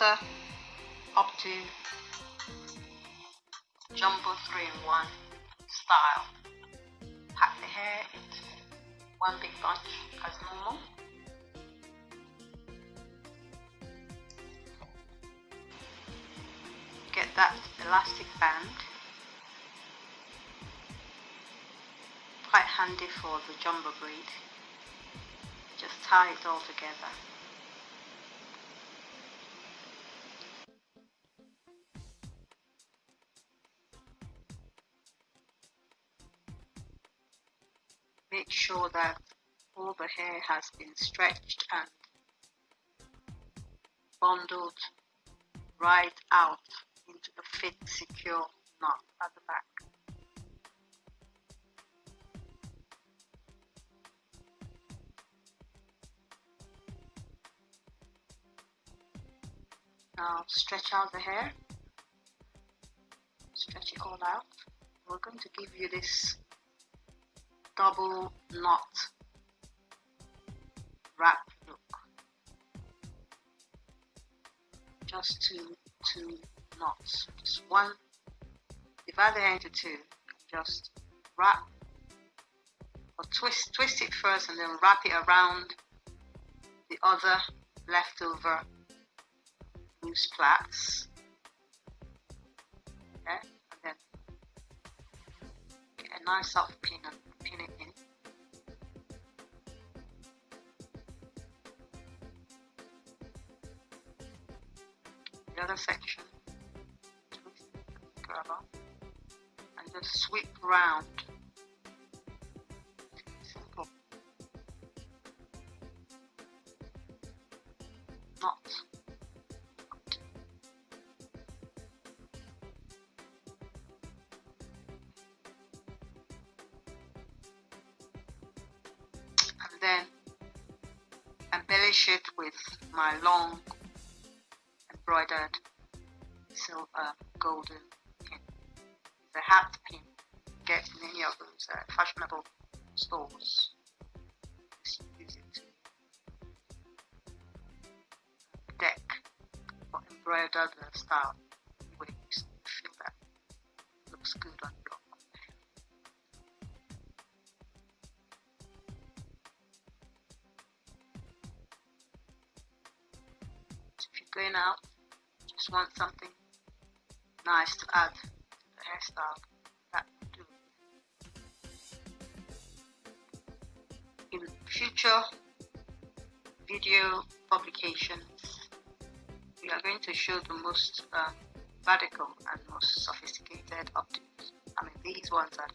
up to jumbo 3-in-1 style. Pack the hair into one big bunch as normal. Get that elastic band. Quite handy for the jumbo breed. Just tie it all together. Make sure that all the hair has been stretched and bundled right out into the fit secure knot at the back. Now stretch out the hair, stretch it all out. We're going to give you this double knot wrap look. Just two two knots. Just one. Divide hair into two. Just wrap or twist twist it first and then wrap it around the other leftover loose plaits. Okay and then get a nice soft pin and The other section, and just sweep round. And then embellish it with my long embroidered silver golden pin. The hat pin get in any of those uh, fashionable stores. Use it deck or embroider the style. You feel that looks good on going out, just want something nice to add to the hairstyle. That do. In future video publications, we are going to show the most uh, radical and most sophisticated updates. I mean, these ones are